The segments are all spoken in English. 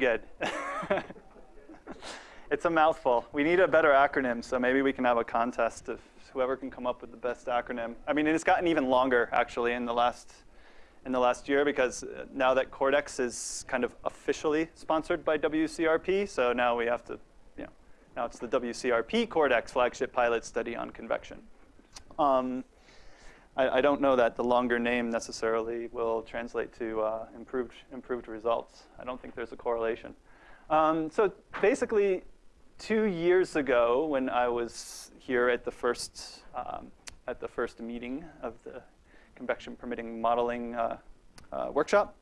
good. it's a mouthful. We need a better acronym, so maybe we can have a contest of whoever can come up with the best acronym. I mean, it's gotten even longer, actually, in the last in the last year because uh, now that Cordex is kind of officially sponsored by WCRP, so now we have to, you know, now it's the WCRP Cordex flagship pilot study on convection. Um, I, I, don't know that the longer name necessarily will translate to uh, improved, improved results. I don't think there's a correlation. Um, so basically, two years ago, when I was here at the first, um, at the first meeting of the convection permitting modeling uh, uh, workshop.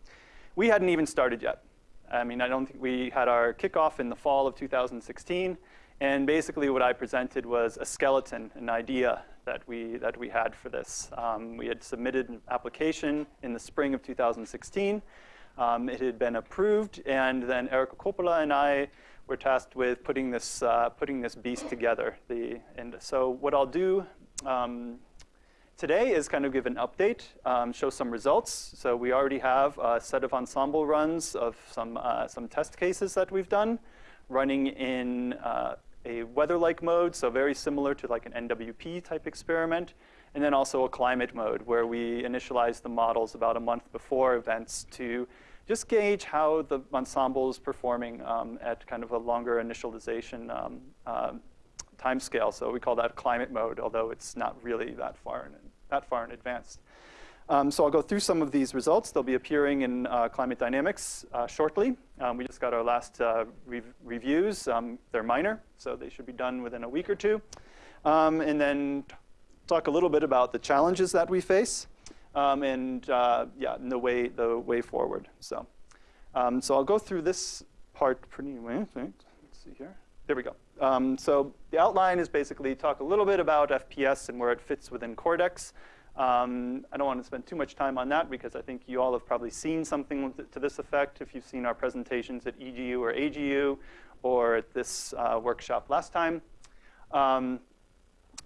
We hadn't even started yet. I mean, I don't think we had our kickoff in the fall of 2016. And basically what I presented was a skeleton, an idea that we, that we had for this. Um, we had submitted an application in the spring of 2016. Um, it had been approved, and then Erika Coppola and I were tasked with putting this, uh, putting this beast together. The, and so what I'll do um, today is kind of give an update, um, show some results. So we already have a set of ensemble runs of some, uh, some test cases that we've done running in uh, a weather-like mode, so very similar to like an NWP type experiment, and then also a climate mode where we initialize the models about a month before events to just gauge how the ensemble is performing um, at kind of a longer initialization um, uh, time scale. So we call that climate mode, although it's not really that far in, that far in advance. Um, so I'll go through some of these results. They'll be appearing in uh, Climate Dynamics uh, shortly. Um, we just got our last uh, re reviews. Um, they're minor, so they should be done within a week or two. Um, and then talk a little bit about the challenges that we face um, and uh, yeah, and the way, the way forward. So, um, so I'll go through this part pretty, let's see here. There we go. So the outline is basically talk a little bit about FPS and where it fits within Cordex. Um, I don't want to spend too much time on that because I think you all have probably seen something to this effect if you've seen our presentations at EGU or AGU or at this uh, workshop last time. Um,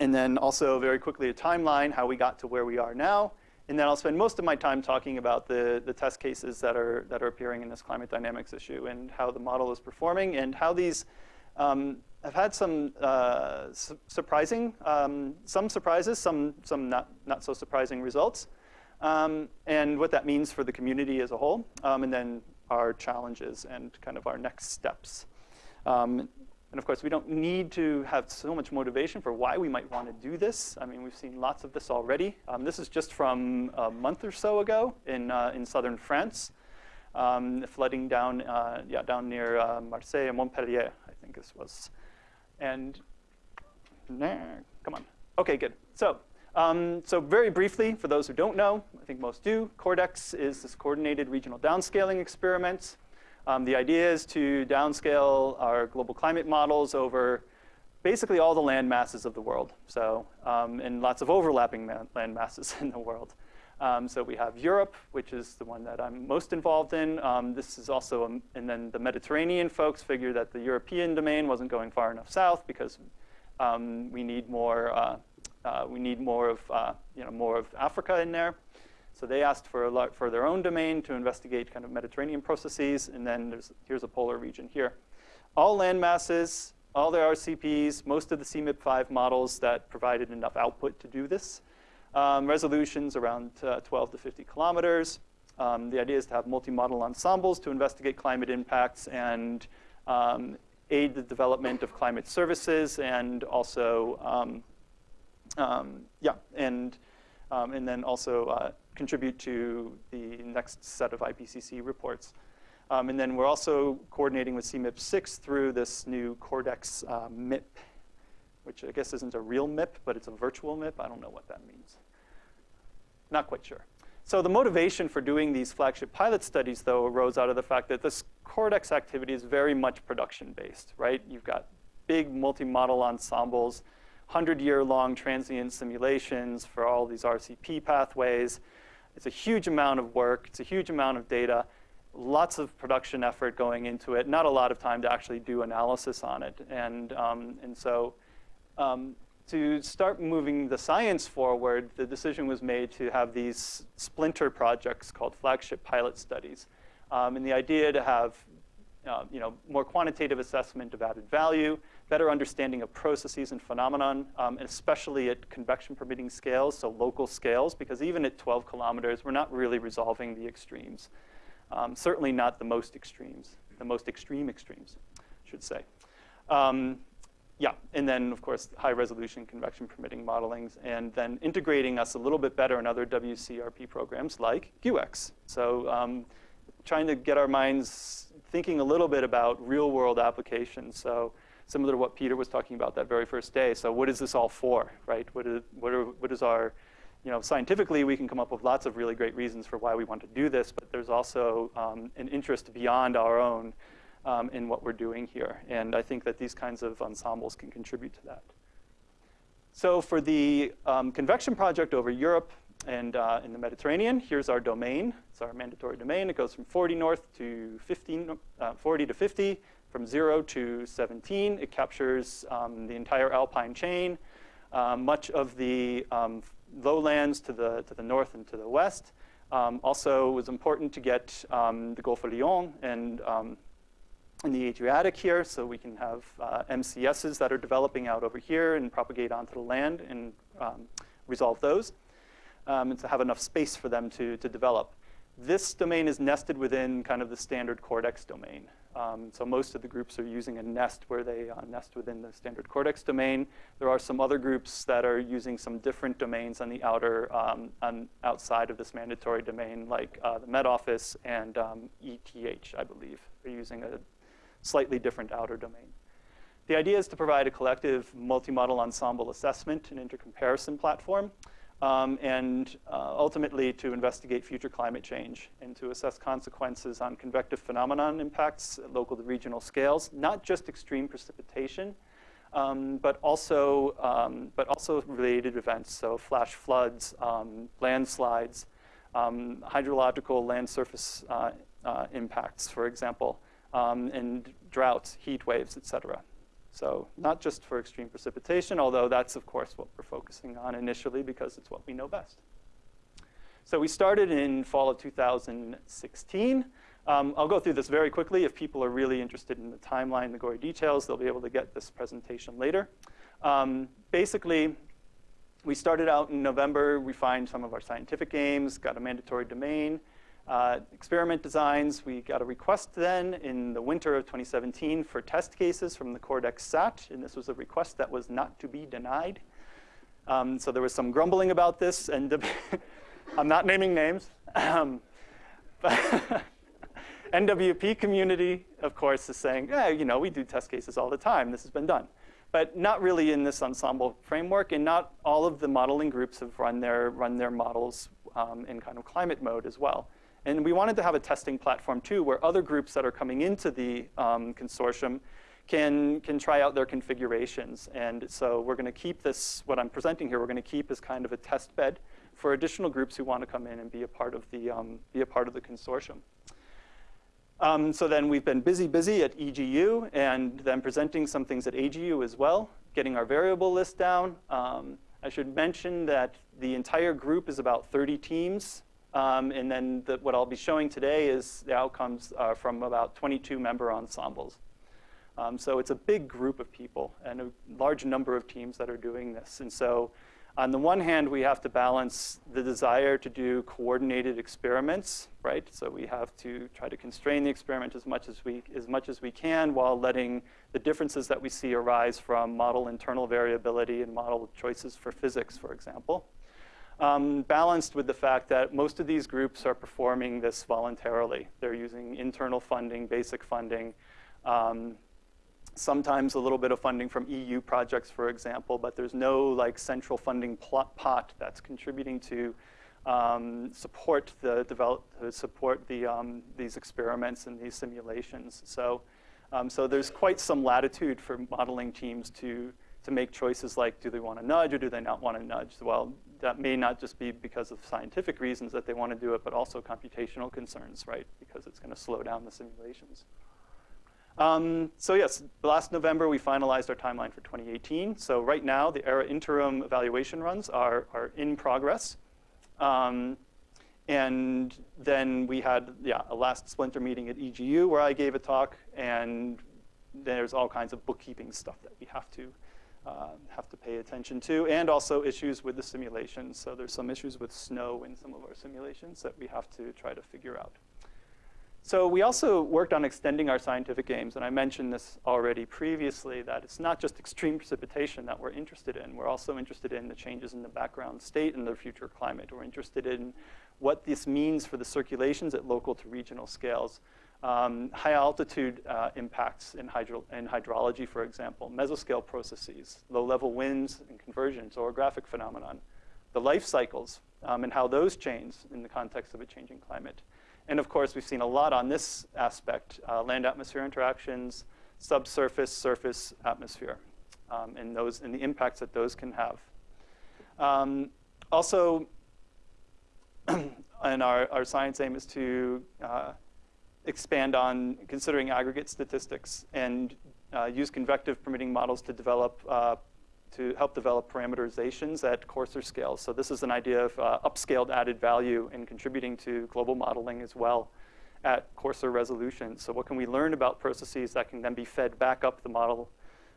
and then also very quickly a timeline, how we got to where we are now. And then I'll spend most of my time talking about the, the test cases that are, that are appearing in this climate dynamics issue and how the model is performing and how these um, have had some uh, su surprising, um, some surprises, some, some not, not so surprising results, um, and what that means for the community as a whole, um, and then our challenges and kind of our next steps. Um, and of course, we don't need to have so much motivation for why we might want to do this. I mean, we've seen lots of this already. Um, this is just from a month or so ago in, uh, in southern France. Um, flooding down, uh, yeah, down near uh, Marseille and Montpellier, think this was. And, nah, come on. OK, good. So, um, so very briefly, for those who don't know, I think most do, Cordex is this coordinated regional downscaling experiment. Um, the idea is to downscale our global climate models over basically all the land masses of the world. So, um, and lots of overlapping land masses in the world. Um, so we have Europe, which is the one that I'm most involved in. Um, this is also, a, and then the Mediterranean folks figured that the European domain wasn't going far enough south because um, we need more, uh, uh, we need more of, uh, you know, more of Africa in there. So they asked for, a lot, for their own domain to investigate kind of Mediterranean processes, and then there's, here's a polar region here. All land masses, all the RCPs, most of the CMIP5 models that provided enough output to do this. Um, resolutions around uh, 12 to 50 kilometers. Um, the idea is to have multi-model ensembles to investigate climate impacts and um, aid the development of climate services and also, um, um, yeah, and, um, and then also uh, contribute to the next set of IPCC reports. And then we're also coordinating with CMIP 6 through this new Cordex uh, MIP, which I guess isn't a real MIP, but it's a virtual MIP. I don't know what that means. Not quite sure. So the motivation for doing these flagship pilot studies, though, arose out of the fact that this Cordex activity is very much production-based, right? You've got big multi-model ensembles, 100-year-long transient simulations for all these RCP pathways. It's a huge amount of work. It's a huge amount of data. Lots of production effort going into it. Not a lot of time to actually do analysis on it. And, um, and so um, to start moving the science forward, the decision was made to have these splinter projects called flagship pilot studies. Um, and the idea to have uh, you know, more quantitative assessment of added value, better understanding of processes and phenomenon, um, and especially at convection permitting scales, so local scales, because even at 12 kilometers, we're not really resolving the extremes. Um, certainly not the most extremes, the most extreme extremes, I should say. Um, yeah, and then of course high resolution convection permitting modelings, and then integrating us a little bit better in other WCRP programs like GEWEX. So um, trying to get our minds thinking a little bit about real world applications. So similar to what Peter was talking about that very first day. So what is this all for, right? What is, what, are, what is our, you know, scientifically we can come up with lots of really great reasons for why we want to do this, but there's also um, an interest beyond our own um, in what we're doing here. And I think that these kinds of ensembles can contribute to that. So for the um, convection project over Europe and uh, in the Mediterranean, here's our domain. It's our mandatory domain. It goes from 40 north to 15, uh, 40 to 50, from 0 to 17. It captures um, the entire alpine chain, uh, much of the um, lowlands to the, to the north and to the west. Um, also, it was important to get um, the Gulf of Lyon and um, in the Adriatic here, so we can have uh, MCSs that are developing out over here and propagate onto the land and um, resolve those, um, and to have enough space for them to, to develop. This domain is nested within kind of the standard Cordex domain. Um, so most of the groups are using a nest where they uh, nest within the standard Cordex domain. There are some other groups that are using some different domains on the outer, um, on outside of this mandatory domain, like uh, the Met Office and um, ETH, I believe. They're using a slightly different outer domain. The idea is to provide a collective multi-model ensemble assessment and intercomparison platform, um, and uh, ultimately to investigate future climate change and to assess consequences on convective phenomenon impacts at local to regional scales, not just extreme precipitation, um, but also um, but also related events, so flash floods, um, landslides, um, hydrological land surface uh, uh, impacts, for example, um, and droughts, heat waves, et cetera. So not just for extreme precipitation, although that's, of course, what we're focusing on initially because it's what we know best. So we started in fall of 2016. Um, I'll go through this very quickly. If people are really interested in the timeline, the gory details, they'll be able to get this presentation later. Um, basically, we started out in November, We refined some of our scientific aims, got a mandatory domain, uh, experiment designs, we got a request then in the winter of 2017 for test cases from the Cordex SAT, and this was a request that was not to be denied. Um, so there was some grumbling about this, and I'm not naming names. Um, but NWP community, of course, is saying, yeah, you know, we do test cases all the time. This has been done. But not really in this ensemble framework, and not all of the modeling groups have run their, run their models um, in kind of climate mode as well. And we wanted to have a testing platform too, where other groups that are coming into the um, consortium can, can try out their configurations. And so we're gonna keep this, what I'm presenting here, we're gonna keep as kind of a test bed for additional groups who wanna come in and be a part of the, um, be a part of the consortium. Um, so then we've been busy, busy at EGU and then presenting some things at AGU as well, getting our variable list down. Um, I should mention that the entire group is about 30 teams um, and then the, what I'll be showing today is the outcomes uh, from about 22 member ensembles. Um, so it's a big group of people and a large number of teams that are doing this. And so on the one hand, we have to balance the desire to do coordinated experiments, right? So we have to try to constrain the experiment as much as we, as much as we can while letting the differences that we see arise from model internal variability and model choices for physics, for example um, balanced with the fact that most of these groups are performing this voluntarily. They're using internal funding, basic funding, um, sometimes a little bit of funding from EU projects, for example, but there's no like central funding pot that's contributing to um, support the develop, support the, um, these experiments and these simulations. So, um, so there's quite some latitude for modeling teams to to make choices like, do they want to nudge or do they not want to nudge? Well, that may not just be because of scientific reasons that they want to do it, but also computational concerns, right? Because it's going to slow down the simulations. Um, so yes, last November we finalized our timeline for 2018. So right now the ERA interim evaluation runs are, are in progress. Um, and then we had, yeah, a last splinter meeting at EGU where I gave a talk, and there's all kinds of bookkeeping stuff that we have to uh, have to pay attention to, and also issues with the simulations. So there's some issues with snow in some of our simulations that we have to try to figure out. So we also worked on extending our scientific aims, and I mentioned this already previously, that it's not just extreme precipitation that we're interested in. We're also interested in the changes in the background state and the future climate. We're interested in what this means for the circulations at local to regional scales. Um, high altitude uh, impacts in, hydro in hydrology, for example, mesoscale processes, low level winds and convergence, orographic phenomenon, the life cycles um, and how those change in the context of a changing climate. And of course, we've seen a lot on this aspect, uh, land-atmosphere interactions, subsurface, surface atmosphere, um, and, those, and the impacts that those can have. Um, also, and our, our science aim is to uh, expand on considering aggregate statistics and uh, use convective permitting models to develop uh, to help develop parameterizations at coarser scales. So this is an idea of uh, upscaled added value in contributing to global modeling as well at coarser resolution. So what can we learn about processes that can then be fed back up the model,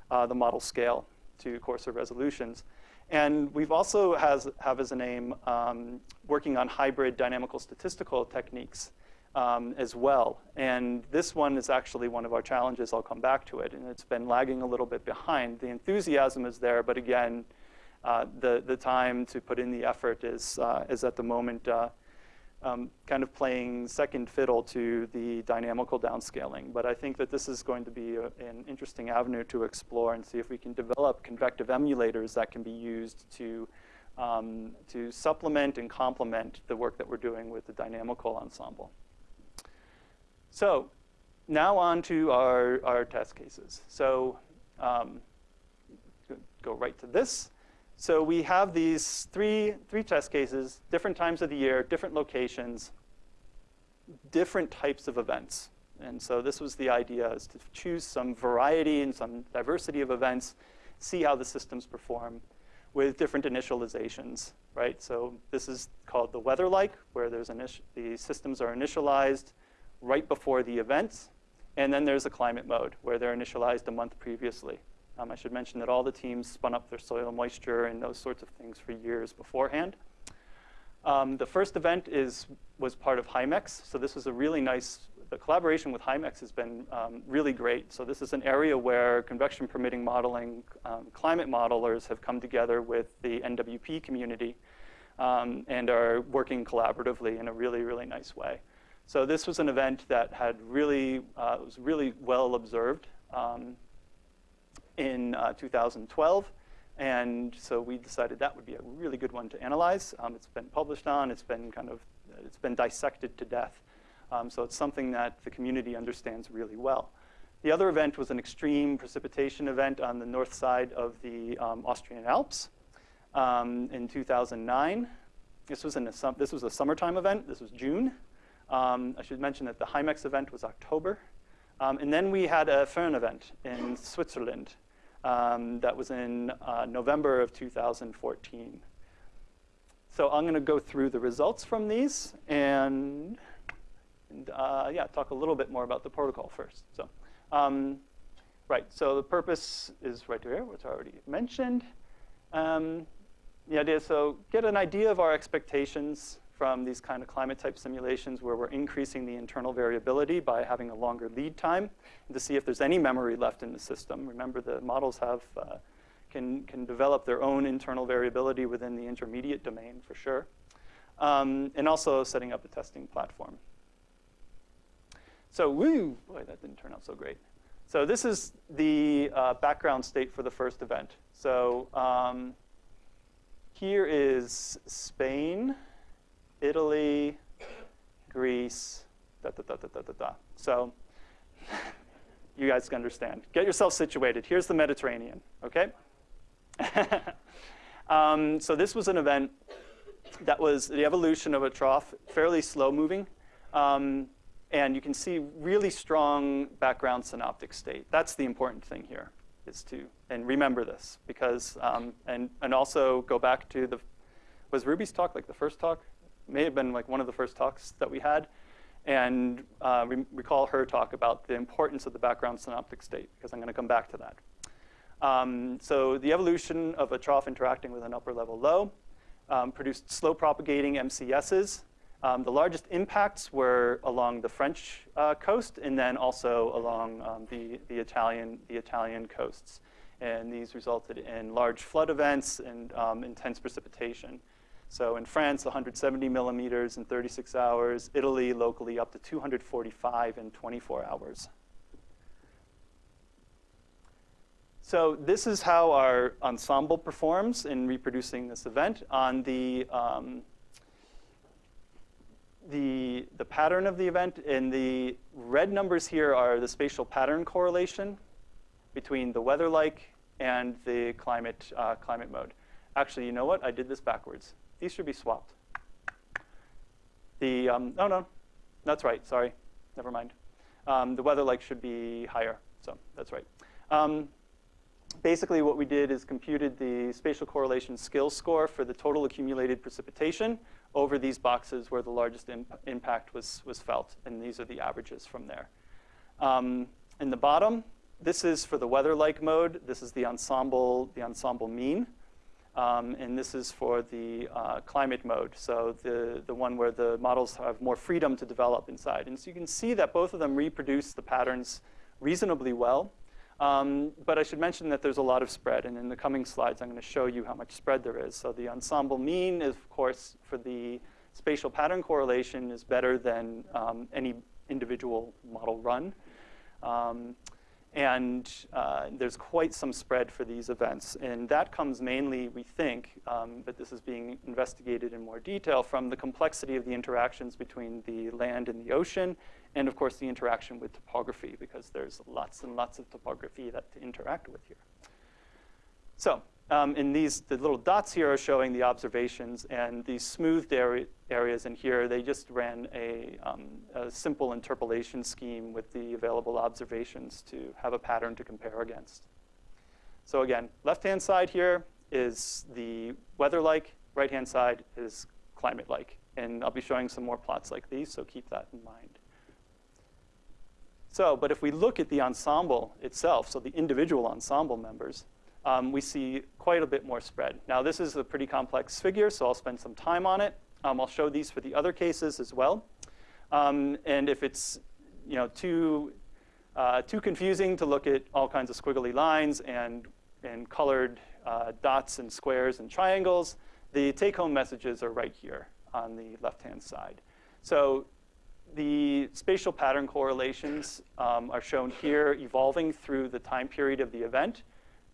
uh, the model scale to coarser resolutions? And we've also has, have as a name um, working on hybrid dynamical statistical techniques um, as well. And this one is actually one of our challenges. I'll come back to it. And it's been lagging a little bit behind. The enthusiasm is there, but again, uh, the, the time to put in the effort is, uh, is at the moment uh, um, kind of playing second fiddle to the dynamical downscaling. But I think that this is going to be a, an interesting avenue to explore and see if we can develop convective emulators that can be used to, um, to supplement and complement the work that we're doing with the dynamical ensemble. So now on to our, our test cases. So um, go right to this. So we have these three, three test cases, different times of the year, different locations, different types of events. And so this was the idea, is to choose some variety and some diversity of events, see how the systems perform with different initializations, right? So this is called the weather-like, where there's the systems are initialized, right before the events. And then there's a climate mode where they're initialized a month previously. Um, I should mention that all the teams spun up their soil moisture and those sorts of things for years beforehand. Um, the first event is, was part of HYMEX. So this was a really nice, the collaboration with HYMEX has been um, really great. So this is an area where convection permitting modeling, um, climate modelers have come together with the NWP community um, and are working collaboratively in a really, really nice way. So this was an event that had really, uh, was really well observed um, in uh, 2012. And so we decided that would be a really good one to analyze. Um, it's been published on, it's been kind of, it's been dissected to death. Um, so it's something that the community understands really well. The other event was an extreme precipitation event on the north side of the um, Austrian Alps um, in 2009. This was, in a, this was a summertime event. This was June. Um, I should mention that the HYMEX event was October. Um, and then we had a Foehn event in Switzerland um, that was in uh, November of 2014. So I'm going to go through the results from these and, and uh, yeah, talk a little bit more about the protocol first. So, um, right, so the purpose is right here, which I already mentioned. Um, the idea, so get an idea of our expectations from these kind of climate type simulations where we're increasing the internal variability by having a longer lead time to see if there's any memory left in the system. Remember the models have, uh, can, can develop their own internal variability within the intermediate domain for sure. Um, and also setting up a testing platform. So woo, boy, that didn't turn out so great. So this is the uh, background state for the first event. So um, here is Spain. Italy, Greece, da, da, da, da, da, da, da. So you guys can understand. Get yourself situated. Here's the Mediterranean, okay? um, so this was an event that was the evolution of a trough, fairly slow moving. Um, and you can see really strong background synoptic state. That's the important thing here, is to, and remember this, because, um, and, and also go back to the, was Ruby's talk like the first talk? May have been like one of the first talks that we had. And uh, re recall her talk about the importance of the background synoptic state, because I'm going to come back to that. Um, so the evolution of a trough interacting with an upper level low um, produced slow propagating MCSs. Um, the largest impacts were along the French uh, coast and then also along um, the, the, Italian, the Italian coasts. And these resulted in large flood events and um, intense precipitation. So in France, 170 millimeters in 36 hours. Italy, locally, up to 245 in 24 hours. So this is how our ensemble performs in reproducing this event. On the, um, the, the pattern of the event, and the red numbers here are the spatial pattern correlation between the weather-like and the climate, uh, climate mode. Actually, you know what? I did this backwards. These should be swapped. The, um, oh no, that's right, sorry, never mind. Um, the weather-like should be higher, so that's right. Um, basically what we did is computed the spatial correlation skill score for the total accumulated precipitation over these boxes where the largest imp impact was, was felt, and these are the averages from there. Um, in the bottom, this is for the weather-like mode. This is the ensemble, the ensemble mean. Um, and this is for the uh, climate mode, so the, the one where the models have more freedom to develop inside. And so you can see that both of them reproduce the patterns reasonably well. Um, but I should mention that there's a lot of spread, and in the coming slides, I'm going to show you how much spread there is. So the ensemble mean is, of course, for the spatial pattern correlation is better than um, any individual model run. And uh, there's quite some spread for these events. And that comes mainly, we think, um, but this is being investigated in more detail, from the complexity of the interactions between the land and the ocean, and of course the interaction with topography, because there's lots and lots of topography that to interact with here. So um, in these, the little dots here are showing the observations, and these smoothed area, areas in here, they just ran a, um, a, simple interpolation scheme with the available observations to have a pattern to compare against. So again, left-hand side here is the weather-like, right-hand side is climate-like. And I'll be showing some more plots like these, so keep that in mind. So, but if we look at the ensemble itself, so the individual ensemble members, um, we see quite a bit more spread. Now, this is a pretty complex figure, so I'll spend some time on it. Um, I'll show these for the other cases as well. Um, and if it's you know, too, uh, too confusing to look at all kinds of squiggly lines and, and colored uh, dots and squares and triangles, the take-home messages are right here on the left-hand side. So the spatial pattern correlations um, are shown here evolving through the time period of the event.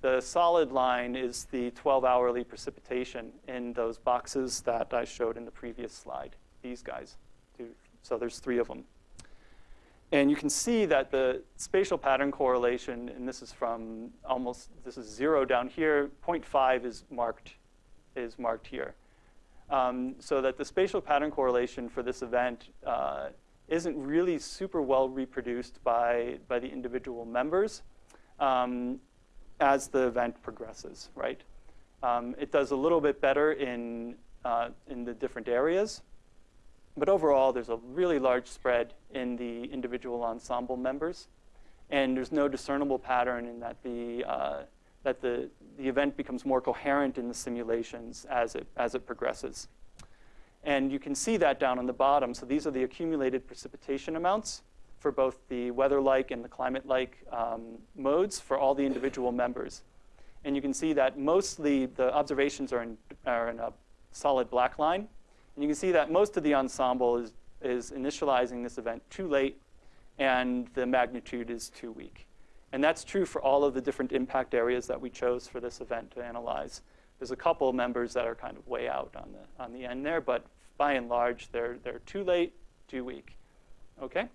The solid line is the 12-hourly precipitation in those boxes that I showed in the previous slide, these guys. So there's three of them. And you can see that the spatial pattern correlation, and this is from almost, this is zero down here, 0.5 is marked, is marked here. Um, so that the spatial pattern correlation for this event uh, isn't really super well reproduced by, by the individual members. Um, as the event progresses, right? Um, it does a little bit better in, uh, in the different areas. But overall, there's a really large spread in the individual ensemble members. And there's no discernible pattern in that the, uh, that the, the event becomes more coherent in the simulations as it, as it progresses. And you can see that down on the bottom. So these are the accumulated precipitation amounts for both the weather-like and the climate-like um, modes for all the individual members. And you can see that mostly the observations are in, are in a solid black line. And you can see that most of the ensemble is, is initializing this event too late, and the magnitude is too weak. And that's true for all of the different impact areas that we chose for this event to analyze. There's a couple members that are kind of way out on the, on the end there, but by and large, they're, they're too late, too weak. Okay?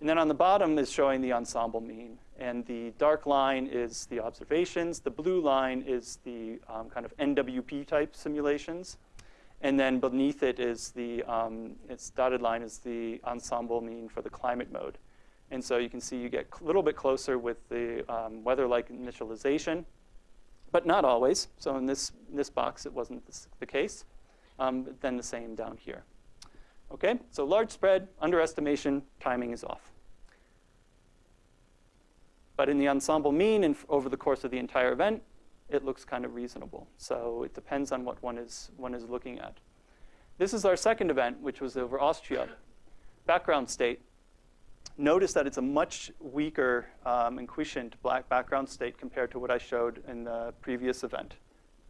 And then on the bottom is showing the ensemble mean. And the dark line is the observations. The blue line is the um, kind of NWP type simulations. And then beneath it is the, um, its dotted line is the ensemble mean for the climate mode. And so you can see you get a little bit closer with the um, weather-like initialization, but not always. So in this, in this box, it wasn't this, the case. Um, then the same down here. Okay, so large spread, underestimation, timing is off. But in the ensemble mean and over the course of the entire event, it looks kind of reasonable. So it depends on what one is, one is looking at. This is our second event, which was over Austria. Background state. Notice that it's a much weaker um, and quiescent black background state compared to what I showed in the previous event.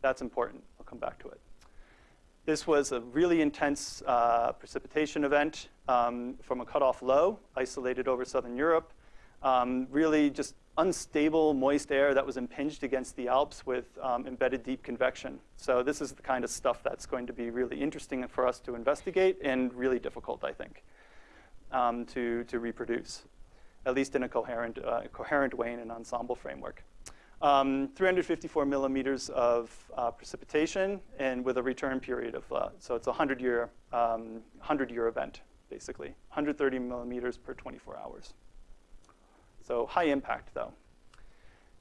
That's important. I'll come back to it. This was a really intense uh, precipitation event um, from a cutoff low, isolated over southern Europe. Um, really just unstable, moist air that was impinged against the Alps with um, embedded deep convection. So this is the kind of stuff that's going to be really interesting for us to investigate and really difficult, I think, um, to, to reproduce, at least in a coherent, uh, coherent way in an ensemble framework. Um, 354 millimeters of uh, precipitation and with a return period of, uh, so it's a 100 year, um, 100 year event, basically. 130 millimeters per 24 hours. So high impact, though.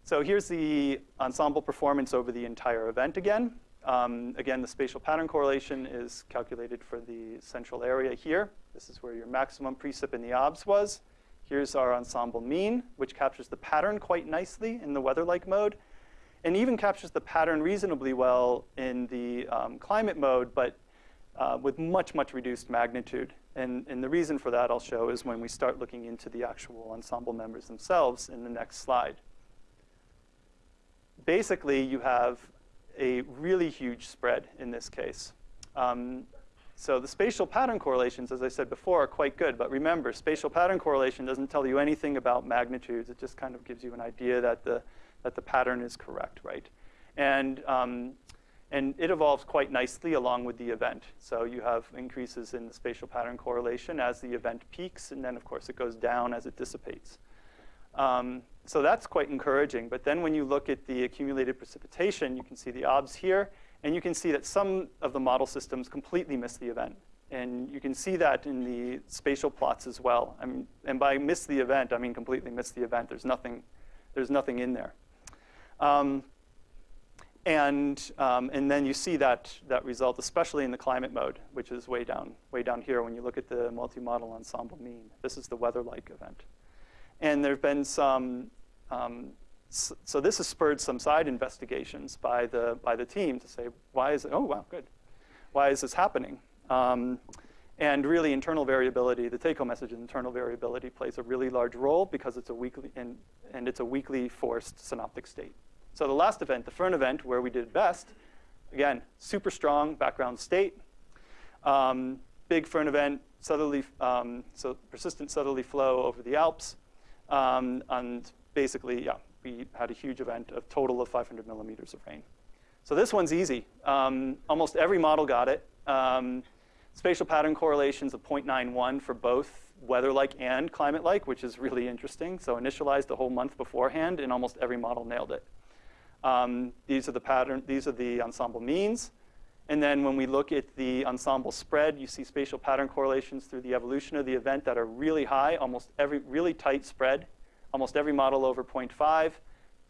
So here's the ensemble performance over the entire event again. Um, again, the spatial pattern correlation is calculated for the central area here. This is where your maximum precip in the OBS was. Here's our ensemble mean, which captures the pattern quite nicely in the weather-like mode, and even captures the pattern reasonably well in the um, climate mode, but uh, with much, much reduced magnitude. And, and the reason for that I'll show is when we start looking into the actual ensemble members themselves in the next slide. Basically, you have a really huge spread in this case. Um, so the spatial pattern correlations, as I said before, are quite good. But remember, spatial pattern correlation doesn't tell you anything about magnitudes. It just kind of gives you an idea that the, that the pattern is correct, right? And um, and it evolves quite nicely along with the event. So you have increases in the spatial pattern correlation as the event peaks, and then of course it goes down as it dissipates. Um, so that's quite encouraging. But then when you look at the accumulated precipitation, you can see the OBS here, and you can see that some of the model systems completely miss the event. And you can see that in the spatial plots as well. I mean, and by miss the event, I mean completely miss the event. There's nothing, there's nothing in there. Um, and, um, and then you see that, that result, especially in the climate mode, which is way down, way down here when you look at the multi-model ensemble mean. This is the weather-like event. And there have been some, um, so, this has spurred some side investigations by the, by the team to say, why is it, oh, wow, good. Why is this happening? Um, and really, internal variability, the take-home message is internal variability plays a really large role because it's a weakly, and, and it's a weakly forced synoptic state. So the last event, the Foehn event, where we did best, again, super strong background state. Um, big Foehn event, southerly, um, so persistent southerly flow over the Alps. Um, and basically, yeah, we had a huge event of total of 500 millimeters of rain. So this one's easy. Um, almost every model got it. Um, spatial pattern correlations of 0.91 for both weather-like and climate-like, which is really interesting. So initialized the whole month beforehand, and almost every model nailed it. Um, these are the pattern, these are the ensemble means. And then when we look at the ensemble spread, you see spatial pattern correlations through the evolution of the event that are really high, almost every, really tight spread, almost every model over 0.5.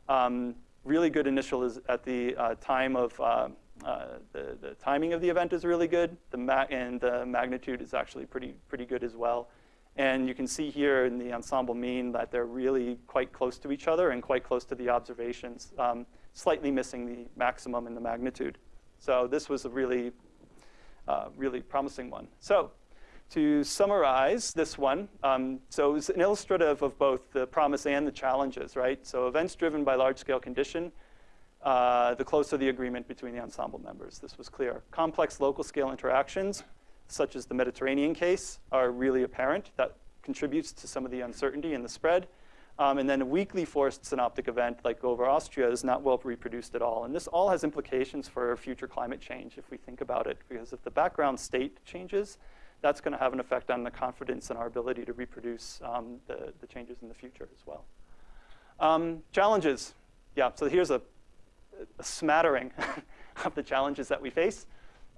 Um, really good initial is at the uh, time of, uh, uh, the, the timing of the event is really good. The and the magnitude is actually pretty, pretty good as well. And you can see here in the ensemble mean that they're really quite close to each other and quite close to the observations, um, slightly missing the maximum and the magnitude. So this was a really, uh, really promising one. So to summarize this one, um, so it's an illustrative of both the promise and the challenges, right? So events driven by large-scale condition, uh, the closer the agreement between the ensemble members. This was clear. Complex local scale interactions, such as the Mediterranean case, are really apparent. That contributes to some of the uncertainty in the spread. Um, and then a weakly forced synoptic event like over Austria is not well reproduced at all. And this all has implications for future climate change if we think about it. Because if the background state changes, that's going to have an effect on the confidence in our ability to reproduce um, the, the, changes in the future as well. Um, challenges. Yeah, so here's a, a smattering of the challenges that we face.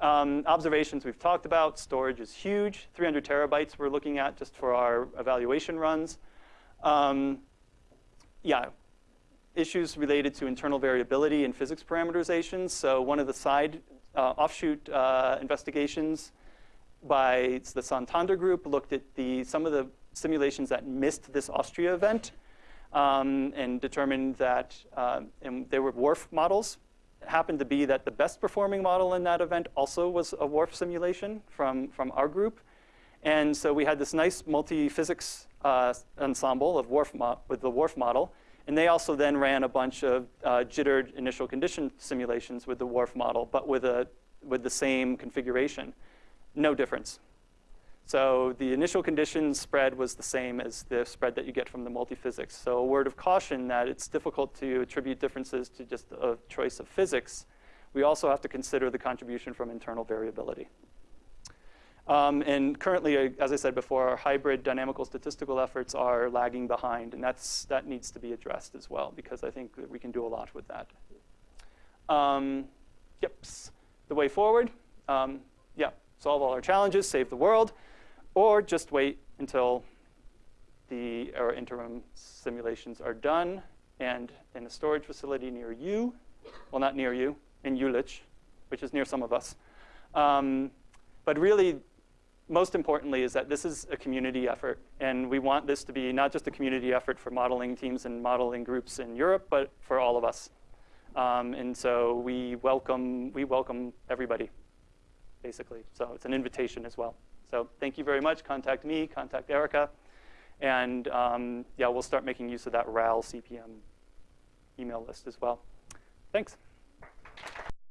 Um, observations we've talked about. Storage is huge. 300 terabytes we're looking at just for our evaluation runs. Um, yeah, issues related to internal variability and physics parameterizations. So one of the side uh, offshoot uh, investigations by the Santander group looked at the, some of the simulations that missed this Austria event um, and determined that uh, and they were WRF models. It happened to be that the best performing model in that event also was a WRF simulation from, from our group. And so we had this nice multi-physics uh, ensemble of WRF with the WRF model. And they also then ran a bunch of uh, jittered initial condition simulations with the WRF model, but with, a, with the same configuration. No difference. So the initial condition spread was the same as the spread that you get from the multiphysics. So a word of caution that it's difficult to attribute differences to just a choice of physics. We also have to consider the contribution from internal variability. Um, and currently, uh, as I said before, our hybrid dynamical statistical efforts are lagging behind, and that's, that needs to be addressed as well, because I think we can do a lot with that. Um, the way forward, um, solve all our challenges, save the world, or just wait until the ERA interim simulations are done and in a storage facility near you, well, not near you, in Jülich, which is near some of us. Um, but really, most importantly is that this is a community effort. And we want this to be not just a community effort for modeling teams and modeling groups in Europe, but for all of us. Um, and so we welcome, we welcome everybody, basically. So it's an invitation as well. So thank you very much. Contact me, contact Erika. And um, yeah, we'll start making use of that RAL CPM email list as well. Thanks.